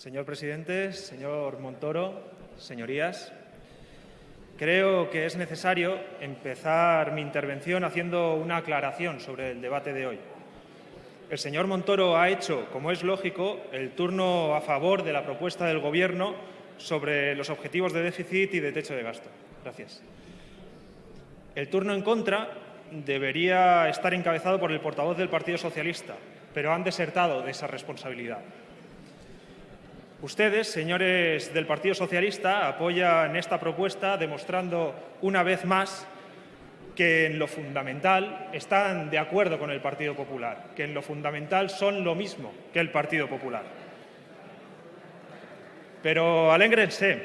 Señor presidente, señor Montoro, señorías, creo que es necesario empezar mi intervención haciendo una aclaración sobre el debate de hoy. El señor Montoro ha hecho, como es lógico, el turno a favor de la propuesta del Gobierno sobre los objetivos de déficit y de techo de gasto. Gracias. El turno en contra debería estar encabezado por el portavoz del Partido Socialista, pero han desertado de esa responsabilidad. Ustedes, señores del Partido Socialista, apoyan esta propuesta demostrando una vez más que en lo fundamental están de acuerdo con el Partido Popular, que en lo fundamental son lo mismo que el Partido Popular. Pero alégrense,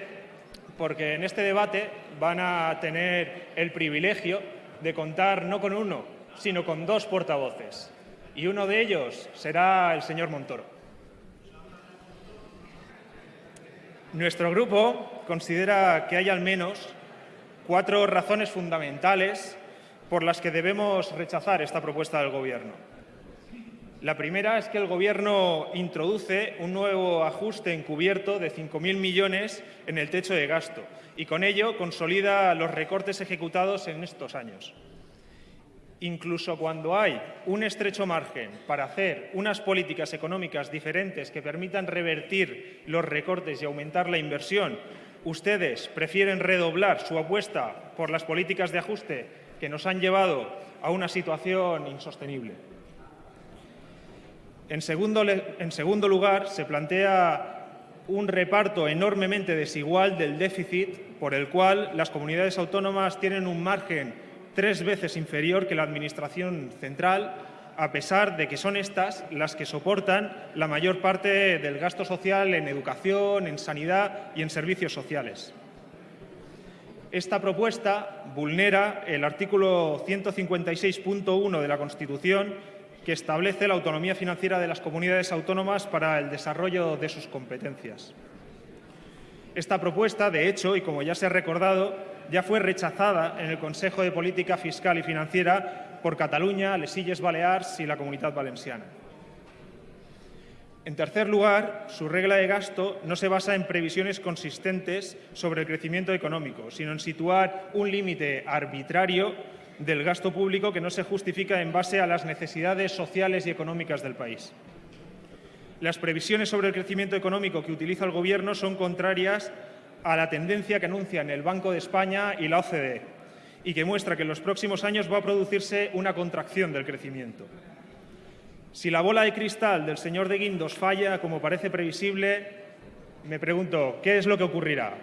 porque en este debate van a tener el privilegio de contar no con uno, sino con dos portavoces. Y uno de ellos será el señor Montoro. Nuestro grupo considera que hay al menos cuatro razones fundamentales por las que debemos rechazar esta propuesta del Gobierno. La primera es que el Gobierno introduce un nuevo ajuste encubierto de 5.000 millones en el techo de gasto y con ello consolida los recortes ejecutados en estos años incluso cuando hay un estrecho margen para hacer unas políticas económicas diferentes que permitan revertir los recortes y aumentar la inversión, ustedes prefieren redoblar su apuesta por las políticas de ajuste que nos han llevado a una situación insostenible. En segundo, lugar, se plantea un reparto enormemente desigual del déficit por el cual las comunidades autónomas tienen un margen tres veces inferior que la Administración central, a pesar de que son estas las que soportan la mayor parte del gasto social en educación, en sanidad y en servicios sociales. Esta propuesta vulnera el artículo 156.1 de la Constitución que establece la autonomía financiera de las comunidades autónomas para el desarrollo de sus competencias. Esta propuesta, de hecho, y como ya se ha recordado, ya fue rechazada en el Consejo de Política Fiscal y Financiera por Cataluña, les Illes Balears y la Comunidad Valenciana. En tercer lugar, su regla de gasto no se basa en previsiones consistentes sobre el crecimiento económico, sino en situar un límite arbitrario del gasto público que no se justifica en base a las necesidades sociales y económicas del país. Las previsiones sobre el crecimiento económico que utiliza el Gobierno son contrarias a la tendencia que anuncian el Banco de España y la OCDE y que muestra que en los próximos años va a producirse una contracción del crecimiento. Si la bola de cristal del señor de Guindos falla, como parece previsible, me pregunto, ¿qué es lo que ocurrirá?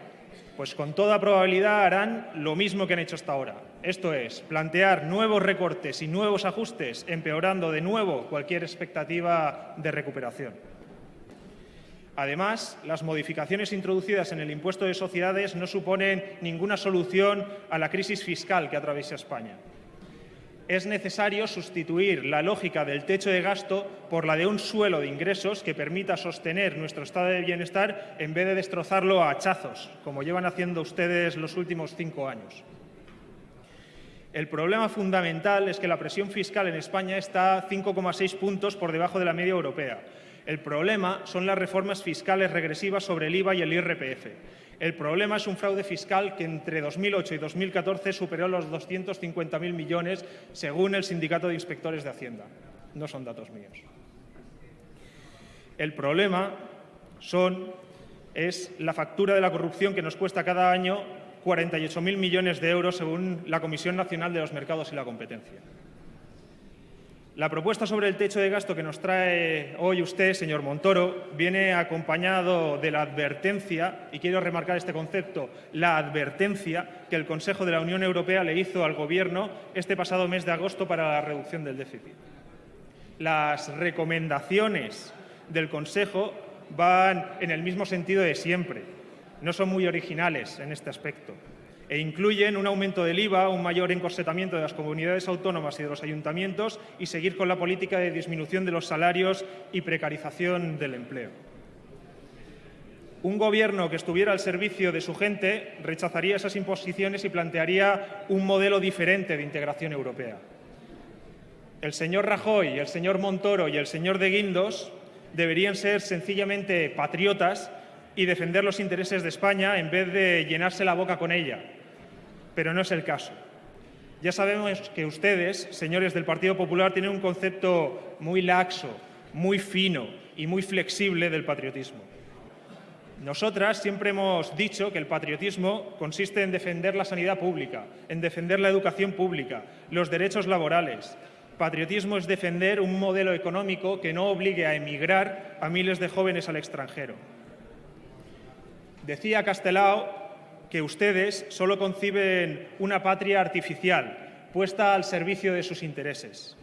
Pues con toda probabilidad harán lo mismo que han hecho hasta ahora. Esto es, plantear nuevos recortes y nuevos ajustes, empeorando de nuevo cualquier expectativa de recuperación. Además, las modificaciones introducidas en el impuesto de sociedades no suponen ninguna solución a la crisis fiscal que atraviesa España. Es necesario sustituir la lógica del techo de gasto por la de un suelo de ingresos que permita sostener nuestro estado de bienestar en vez de destrozarlo a hachazos, como llevan haciendo ustedes los últimos cinco años. El problema fundamental es que la presión fiscal en España está 5,6 puntos por debajo de la media europea el problema son las reformas fiscales regresivas sobre el IVA y el IRPF. El problema es un fraude fiscal que entre 2008 y 2014 superó los 250.000 millones, según el Sindicato de Inspectores de Hacienda. No son datos míos. El problema son, es la factura de la corrupción que nos cuesta cada año 48.000 millones de euros, según la Comisión Nacional de los Mercados y la Competencia. La propuesta sobre el techo de gasto que nos trae hoy usted, señor Montoro, viene acompañado de la advertencia, y quiero remarcar este concepto, la advertencia que el Consejo de la Unión Europea le hizo al Gobierno este pasado mes de agosto para la reducción del déficit. Las recomendaciones del Consejo van en el mismo sentido de siempre. No son muy originales en este aspecto e incluyen un aumento del IVA, un mayor encorsetamiento de las comunidades autónomas y de los ayuntamientos y seguir con la política de disminución de los salarios y precarización del empleo. Un gobierno que estuviera al servicio de su gente rechazaría esas imposiciones y plantearía un modelo diferente de integración europea. El señor Rajoy, el señor Montoro y el señor de Guindos deberían ser sencillamente patriotas y defender los intereses de España en vez de llenarse la boca con ella. Pero no es el caso. Ya sabemos que ustedes, señores del Partido Popular, tienen un concepto muy laxo, muy fino y muy flexible del patriotismo. Nosotras siempre hemos dicho que el patriotismo consiste en defender la sanidad pública, en defender la educación pública, los derechos laborales. Patriotismo es defender un modelo económico que no obligue a emigrar a miles de jóvenes al extranjero. Decía Castelao que ustedes solo conciben una patria artificial, puesta al servicio de sus intereses.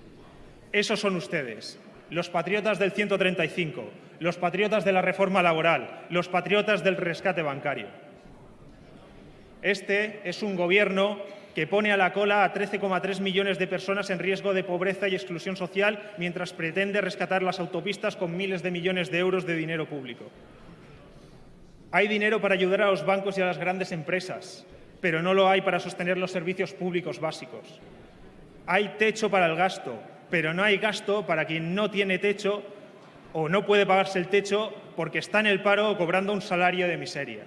Esos son ustedes, los patriotas del 135, los patriotas de la reforma laboral, los patriotas del rescate bancario. Este es un gobierno que pone a la cola a 13,3 millones de personas en riesgo de pobreza y exclusión social mientras pretende rescatar las autopistas con miles de millones de euros de dinero público. Hay dinero para ayudar a los bancos y a las grandes empresas, pero no lo hay para sostener los servicios públicos básicos. Hay techo para el gasto, pero no hay gasto para quien no tiene techo o no puede pagarse el techo porque está en el paro o cobrando un salario de miseria.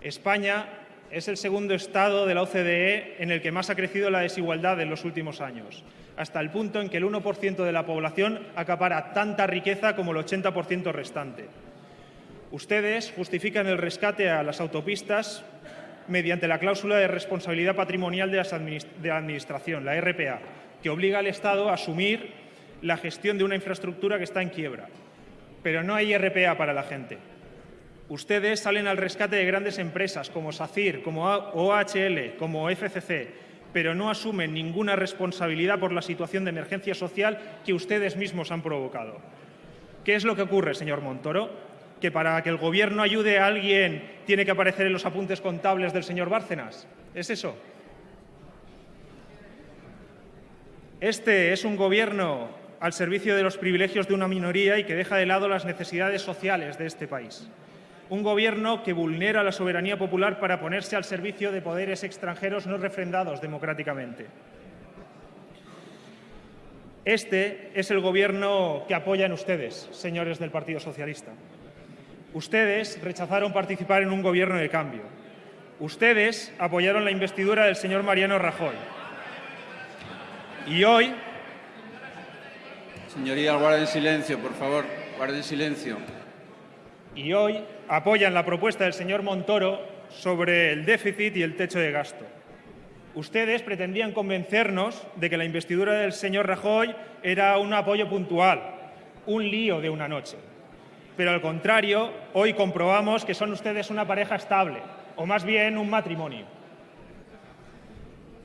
España es el segundo estado de la OCDE en el que más ha crecido la desigualdad en los últimos años, hasta el punto en que el 1% de la población acapara tanta riqueza como el 80% restante. Ustedes justifican el rescate a las autopistas mediante la cláusula de responsabilidad patrimonial de, la Administración, la RPA, que obliga al Estado a asumir la gestión de una infraestructura que está en quiebra. Pero no hay RPA para la gente. Ustedes salen al rescate de grandes empresas como SACIR, como OHL, como FCC, pero no asumen ninguna responsabilidad por la situación de emergencia social que ustedes mismos han provocado. ¿Qué es lo que ocurre, señor Montoro? ¿Que para que el Gobierno ayude a alguien tiene que aparecer en los apuntes contables del señor Bárcenas? ¿Es eso? Este es un gobierno al servicio de los privilegios de una minoría y que deja de lado las necesidades sociales de este país. Un gobierno que vulnera la soberanía popular para ponerse al servicio de poderes extranjeros no refrendados democráticamente. Este es el gobierno que apoyan ustedes, señores del Partido Socialista. Ustedes rechazaron participar en un gobierno de cambio. Ustedes apoyaron la investidura del señor Mariano Rajoy. Y hoy... Señoría, guarden silencio, por favor, guarden silencio. Y hoy apoyan la propuesta del señor Montoro sobre el déficit y el techo de gasto. Ustedes pretendían convencernos de que la investidura del señor Rajoy era un apoyo puntual, un lío de una noche. Pero al contrario, hoy comprobamos que son ustedes una pareja estable, o más bien un matrimonio.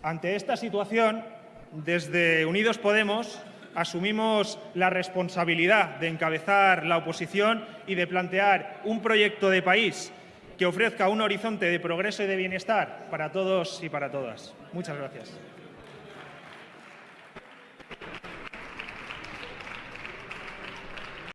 Ante esta situación, desde Unidos Podemos asumimos la responsabilidad de encabezar la oposición y de plantear un proyecto de país que ofrezca un horizonte de progreso y de bienestar para todos y para todas. Muchas gracias.